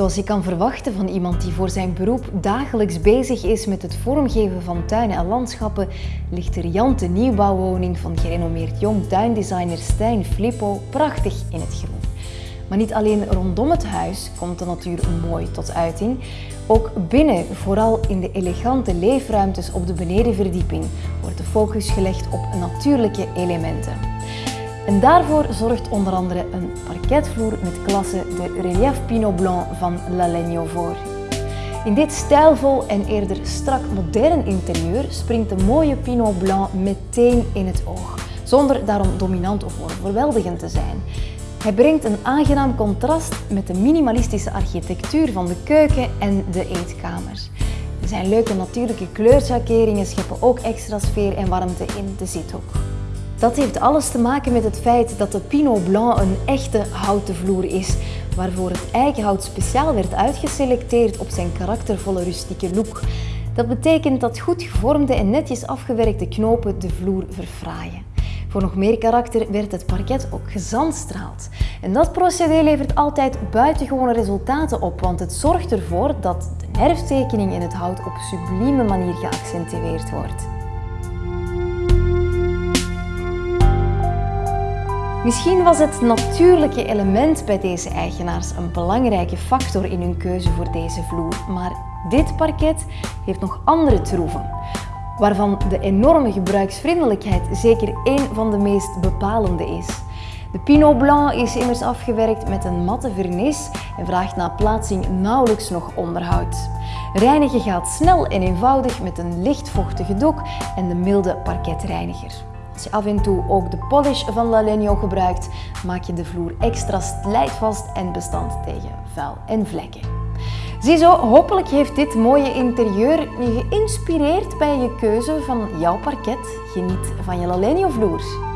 Zoals je kan verwachten van iemand die voor zijn beroep dagelijks bezig is met het vormgeven van tuinen en landschappen, ligt de riante nieuwbouwwoning van gerenommeerd jong tuindesigner Stijn Flippo prachtig in het groen. Maar niet alleen rondom het huis komt de natuur mooi tot uiting. Ook binnen, vooral in de elegante leefruimtes op de benedenverdieping, wordt de focus gelegd op natuurlijke elementen. En daarvoor zorgt onder andere een parketvloer met klasse de Relief Pinot Blanc van La Legno voor. In dit stijlvol en eerder strak modern interieur springt de mooie Pinot Blanc meteen in het oog, zonder daarom dominant of overweldigend te zijn. Hij brengt een aangenaam contrast met de minimalistische architectuur van de keuken en de eetkamer. Zijn leuke natuurlijke kleurschakeringen scheppen ook extra sfeer en warmte in de zithoek. Dat heeft alles te maken met het feit dat de Pinot Blanc een echte houten vloer is, waarvoor het eikenhout speciaal werd uitgeselecteerd op zijn karaktervolle rustieke look. Dat betekent dat goed gevormde en netjes afgewerkte knopen de vloer verfraaien. Voor nog meer karakter werd het parket ook gezandstraald. En dat procedé levert altijd buitengewone resultaten op, want het zorgt ervoor dat de nerftekening in het hout op sublieme manier geaccentueerd wordt. Misschien was het natuurlijke element bij deze eigenaars een belangrijke factor in hun keuze voor deze vloer, maar dit parket heeft nog andere troeven, waarvan de enorme gebruiksvriendelijkheid zeker één van de meest bepalende is. De Pinot Blanc is immers afgewerkt met een matte vernis en vraagt na plaatsing nauwelijks nog onderhoud. Reinigen gaat snel en eenvoudig met een lichtvochtige doek en de milde parketreiniger. Als je af en toe ook de polish van La Legno gebruikt, maak je de vloer extra slijtvast en bestand tegen vuil en vlekken. Ziezo, hopelijk heeft dit mooie interieur je geïnspireerd bij je keuze van jouw parket. Geniet van je La Legno vloer.